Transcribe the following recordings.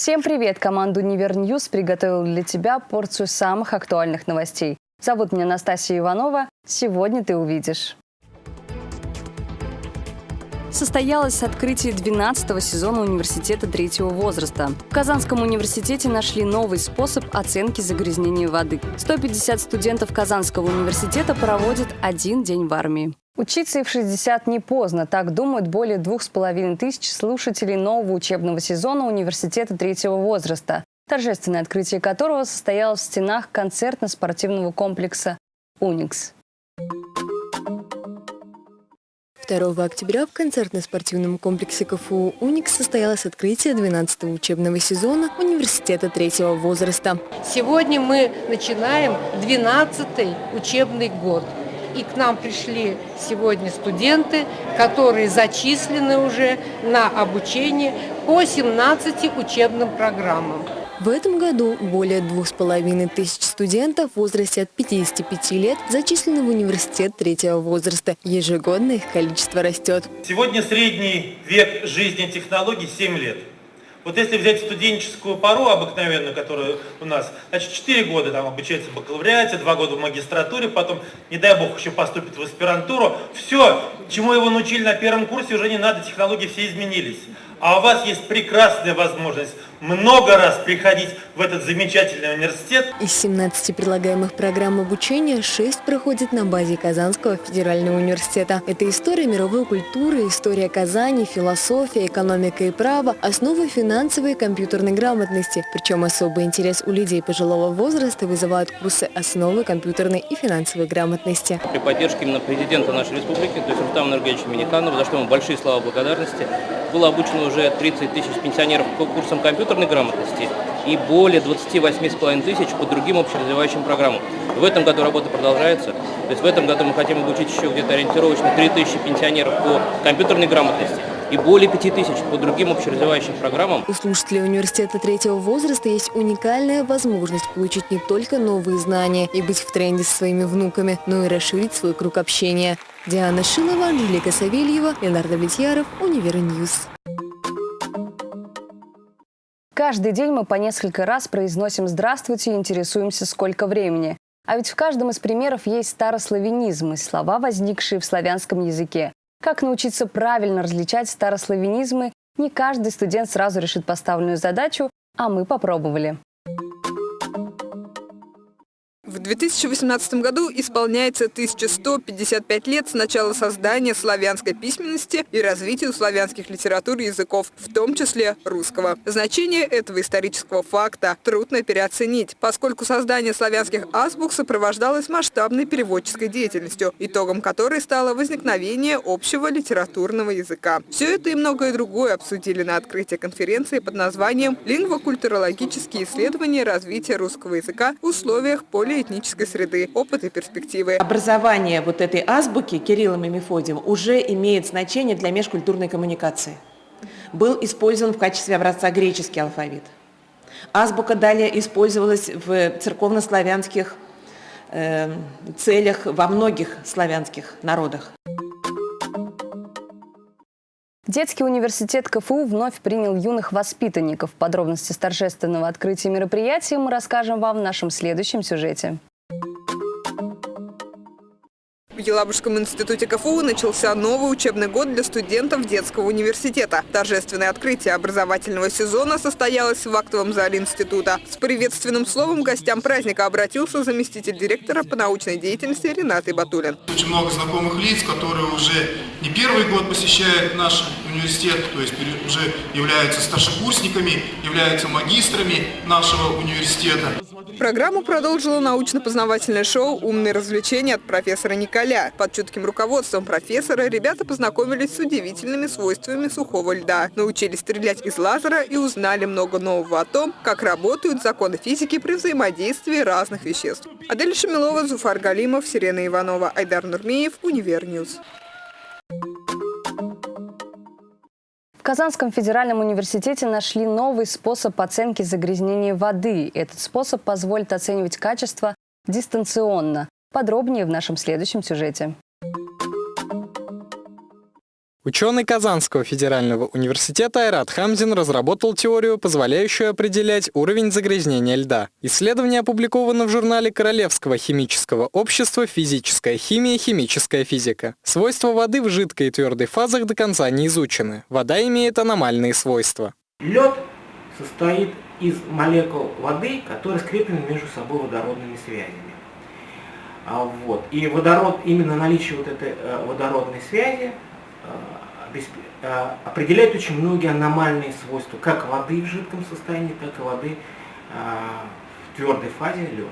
Всем привет! Команда Univer News приготовила для тебя порцию самых актуальных новостей. Зовут меня Настасья Иванова. Сегодня ты увидишь. Состоялось открытие 12 сезона университета третьего возраста. В Казанском университете нашли новый способ оценки загрязнения воды. 150 студентов Казанского университета проводят один день в армии. Учиться и в 60 не поздно. Так думают более двух с половиной тысяч слушателей нового учебного сезона университета третьего возраста, торжественное открытие которого состоялось в стенах концертно-спортивного комплекса «Уникс». 2 октября в концертно-спортивном комплексе КФУ «Уникс» состоялось открытие 12-го учебного сезона университета третьего возраста. Сегодня мы начинаем 12-й учебный год. И к нам пришли сегодня студенты, которые зачислены уже на обучение по 17 учебным программам. В этом году более двух с половиной тысяч студентов в возрасте от 55 лет зачислены в университет третьего возраста. Ежегодно их количество растет. Сегодня средний век жизни технологий 7 лет. Вот если взять студенческую пару обыкновенную, которая у нас, значит, 4 года там обучается в бакалавриате, 2 года в магистратуре, потом, не дай бог, еще поступит в аспирантуру. Все, чему его научили на первом курсе, уже не надо, технологии все изменились. А у вас есть прекрасная возможность много раз приходить в этот замечательный университет. Из 17 предлагаемых программ обучения 6 проходит на базе Казанского федерального университета. Это история мировой культуры, история Казани, философия, экономика и право, основы финансовой и компьютерной грамотности. Причем особый интерес у людей пожилого возраста вызывают курсы основы компьютерной и финансовой грамотности. При поддержке именно президента нашей республики, то есть Рустама Энергетовича Миниканова, за что ему большие слова благодарности, было обучено уже 30 тысяч пенсионеров по курсам компьютерной грамотности и более 28,5 тысяч по другим общеразвивающим программам. В этом году работа продолжается. То есть в этом году мы хотим обучить еще где-то ориентировочно 3 тысячи пенсионеров по компьютерной грамотности и более 5 тысяч по другим общеразвивающим программам. У слушателей университета третьего возраста есть уникальная возможность получить не только новые знания и быть в тренде со своими внуками, но и расширить свой круг общения. Диана Шилова, Анжелика Савельева, Леонард Влетьяров, Univer News. Каждый день мы по несколько раз произносим «здравствуйте» и интересуемся, сколько времени. А ведь в каждом из примеров есть старославянизмы, слова, возникшие в славянском языке. Как научиться правильно различать старославянизмы, не каждый студент сразу решит поставленную задачу, а мы попробовали. В 2018 году исполняется 1155 лет с начала создания славянской письменности и развития славянских литератур и языков, в том числе русского. Значение этого исторического факта трудно переоценить, поскольку создание славянских азбук сопровождалось масштабной переводческой деятельностью, итогом которой стало возникновение общего литературного языка. Все это и многое другое обсудили на открытии конференции под названием «Лингвокультурологические исследования развития русского языка в условиях этнической среды, опыт и перспективы. Образование вот этой азбуки Кириллом и Мефодием уже имеет значение для межкультурной коммуникации. Был использован в качестве образца греческий алфавит. Азбука далее использовалась в церковно-славянских э, целях во многих славянских народах. Детский университет КФУ вновь принял юных воспитанников. Подробности торжественного открытия мероприятия мы расскажем вам в нашем следующем сюжете. В Елабужском институте КФУ начался новый учебный год для студентов детского университета. Торжественное открытие образовательного сезона состоялось в актовом зале института. С приветственным словом гостям праздника обратился заместитель директора по научной деятельности Ренат Батулин. Очень много знакомых лиц, которые уже не первый год посещают наш университет, то есть уже являются старшекурсниками, являются магистрами нашего университета. Программу продолжило научно-познавательное шоу «Умные развлечения» от профессора Николя. Под чутким руководством профессора ребята познакомились с удивительными свойствами сухого льда, научились стрелять из лазера и узнали много нового о том, как работают законы физики при взаимодействии разных веществ. Адель Шамилова, Зуфар Галимов, Сирена Иванова, Айдар Нурмеев, Univer News. В Казанском федеральном университете нашли новый способ оценки загрязнения воды. Этот способ позволит оценивать качество дистанционно. Подробнее в нашем следующем сюжете. Ученый Казанского федерального университета Айрат Хамзин разработал теорию, позволяющую определять уровень загрязнения льда. Исследование опубликовано в журнале Королевского химического общества «Физическая химия. Химическая физика». Свойства воды в жидкой и твердой фазах до конца не изучены. Вода имеет аномальные свойства. Лед состоит из молекул воды, которые скреплены между собой водородными связями. А вот. И водород, именно наличие вот этой э, водородной связи определяет очень многие аномальные свойства, как воды в жидком состоянии, так и воды э, в твердой фазе лед.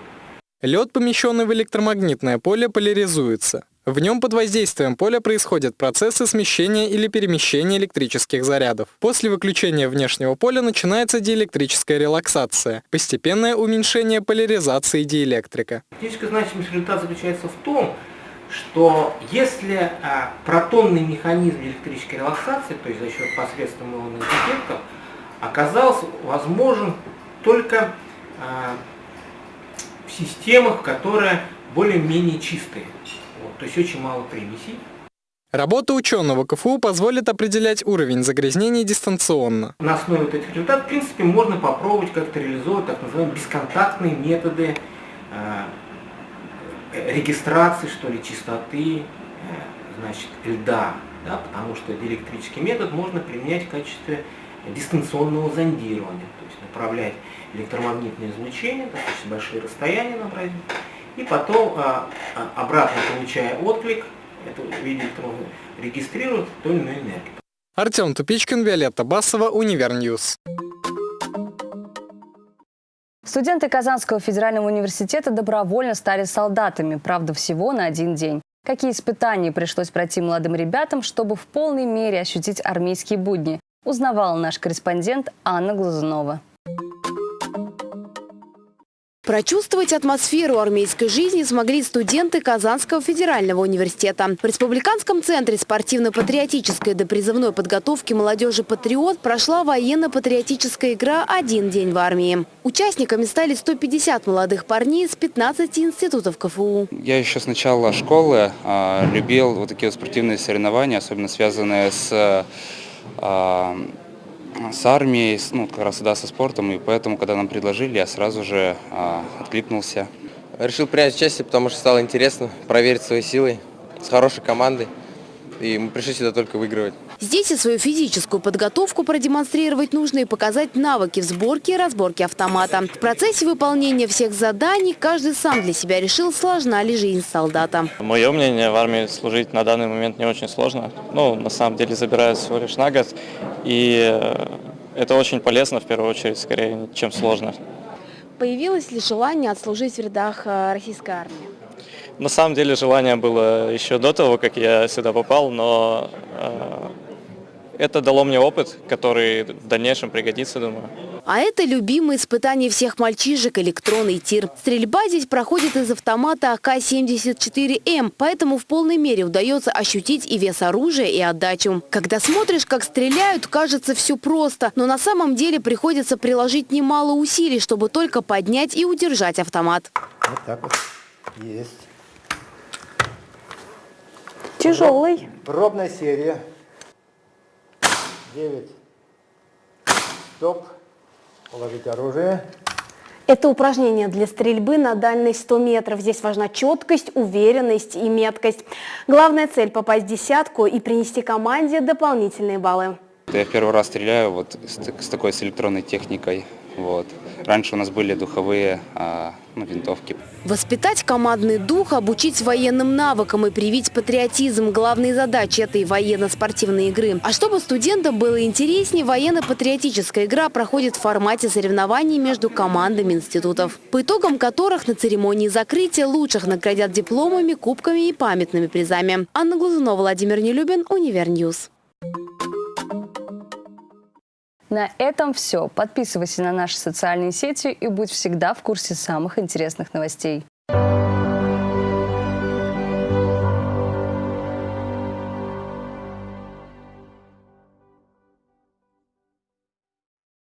Лед, помещенный в электромагнитное поле, поляризуется. В нем под воздействием поля происходят процессы смещения или перемещения электрических зарядов. После выключения внешнего поля начинается диэлектрическая релаксация, постепенное уменьшение поляризации диэлектрика. Фактическая значимость результата заключается в том, что если а, протонный механизм электрической релаксации, то есть за счет посредством ионных эффектов, оказался возможен только а, в системах, которые более-менее чистые. Вот, то есть очень мало примесей. Работа ученого КФУ позволит определять уровень загрязнений дистанционно. На основе вот этих результатов, в принципе, можно попробовать как-то реализовать так называемые бесконтактные методы регистрации, что ли, чистоты, э, значит, льда, да, потому что диэлектрический метод можно применять в качестве дистанционного зондирования, то есть направлять электромагнитное излучение, достаточно большие расстояния набрать, и потом а, а, обратно получая отклик, это в виде электронного, регистрирует ту или иную энергию. Артем Тупичкин, Виолетта Басова, Univer News. Студенты Казанского федерального университета добровольно стали солдатами, правда, всего на один день. Какие испытания пришлось пройти молодым ребятам, чтобы в полной мере ощутить армейские будни, узнавала наш корреспондент Анна Глазунова. Прочувствовать атмосферу армейской жизни смогли студенты Казанского федерального университета. В Республиканском центре спортивно-патриотической допризывной подготовки молодежи «Патриот» прошла военно-патриотическая игра «Один день в армии». Участниками стали 150 молодых парней из 15 институтов КФУ. Я еще с начала школы а, любил вот такие спортивные соревнования, особенно связанные с а, с армией, ну, как раз да, со спортом, и поэтому, когда нам предложили, я сразу же а, откликнулся. Решил принять участие, потому что стало интересно проверить свои силы с хорошей командой, и мы пришли сюда только выигрывать. Здесь и свою физическую подготовку продемонстрировать нужно и показать навыки в сборке и разборке автомата. В процессе выполнения всех заданий каждый сам для себя решил, сложна ли жизнь солдата. Мое мнение, в армии служить на данный момент не очень сложно. Ну, на самом деле, забирают всего лишь на год. И э, это очень полезно, в первую очередь, скорее, чем сложно. Появилось ли желание отслужить в рядах э, российской армии? На самом деле желание было еще до того, как я сюда попал, но э, это дало мне опыт, который в дальнейшем пригодится, думаю. А это любимое испытание всех мальчишек – электронный тир. Стрельба здесь проходит из автомата АК-74М, поэтому в полной мере удается ощутить и вес оружия, и отдачу. Когда смотришь, как стреляют, кажется все просто, но на самом деле приходится приложить немало усилий, чтобы только поднять и удержать автомат. Вот так вот. Есть. Тяжелый. Пробная серия. 9. Стоп. Положить оружие. Это упражнение для стрельбы на дальность 100 метров. Здесь важна четкость, уверенность и меткость. Главная цель – попасть в десятку и принести команде дополнительные баллы. Я первый раз стреляю вот с, с такой с электронной техникой. Вот. Раньше у нас были духовые а, ну, винтовки. Воспитать командный дух, обучить военным навыкам и привить патриотизм – главные задачи этой военно-спортивной игры. А чтобы студентам было интереснее, военно-патриотическая игра проходит в формате соревнований между командами институтов, по итогам которых на церемонии закрытия лучших наградят дипломами, кубками и памятными призами. Анна Глазунова, Владимир Нелюбин, Univer News. На этом все. Подписывайся на наши социальные сети и будь всегда в курсе самых интересных новостей.